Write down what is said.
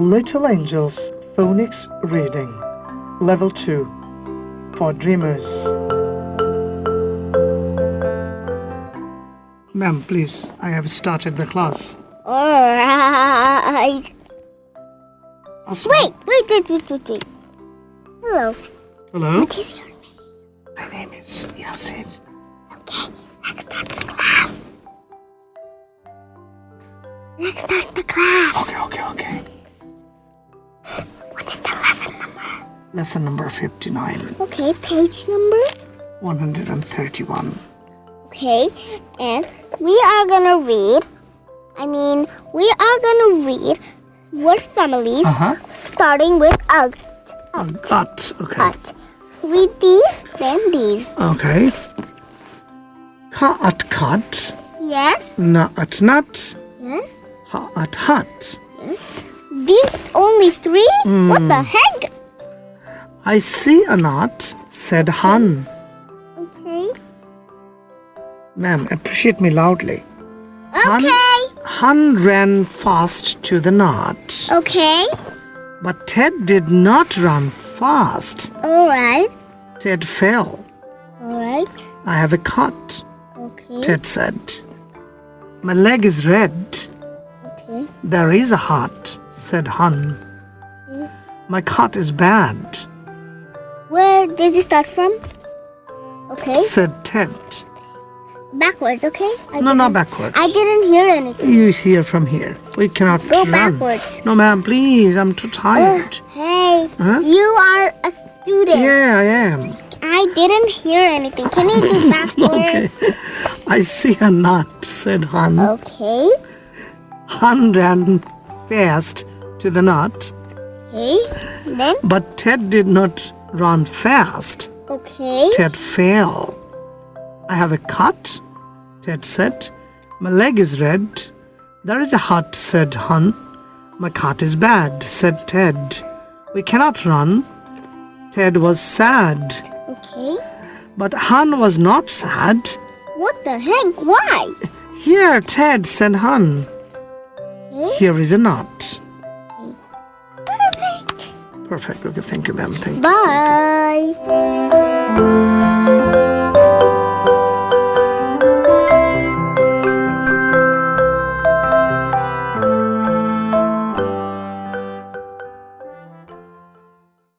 Little Angels Phonics Reading Level 2 for Dreamers. Ma'am, please, I have started the class. Alright. Wait, wait, wait, wait, wait, wait. Hello. Hello? What is your name? My name is Yasin. Okay, let's start the class. Let's start the class. Okay, okay, okay. Lesson number 59, Okay, page number. 131. Okay, and we are gonna read. I mean, we are gonna read word families Uh-huh. starting with ut. Cut. Okay. Ut. Read these, then these. Okay. Ka at cut. Yes, Na at nut. yes, Ha at hut. yes. These only three? What the heck? I see a knot, said Han. Okay. Ma'am, appreciate me loudly. Okay. Han ran fast to the knot, Okay. but Ted did not run fast. Alright. Ted fell. Alright. I have a cut, Okay. Ted said. My leg is red. Okay. There is a heart, said Han. My cut is bad, Where did you start from? Okay. said Ted. Backwards, okay? I No, didn't- backwards. I didn't hear anything. You hear from here. We cannot Go run. backwards. No, ma'am, please. I'm too tired. Hey, Huh? you are a student. Yeah, I am. I didn't hear anything. Can you do backwards? Okay. I see a knot, said Han. Okay. Han ran fast to the knot, Okay. Then, but Ted did not run fast. okay. Ted fell. I have a cut, Ted said. My leg is red. There is a hut, said Han. My cut is bad, said Ted. We cannot run. Ted was sad, Okay. but Han was not sad. What the heck? Why? Here, Ted, said Han. Okay. Here is a knot. Perfect. Okay. Thank you, ma'am. Thank Bye. you. Bye.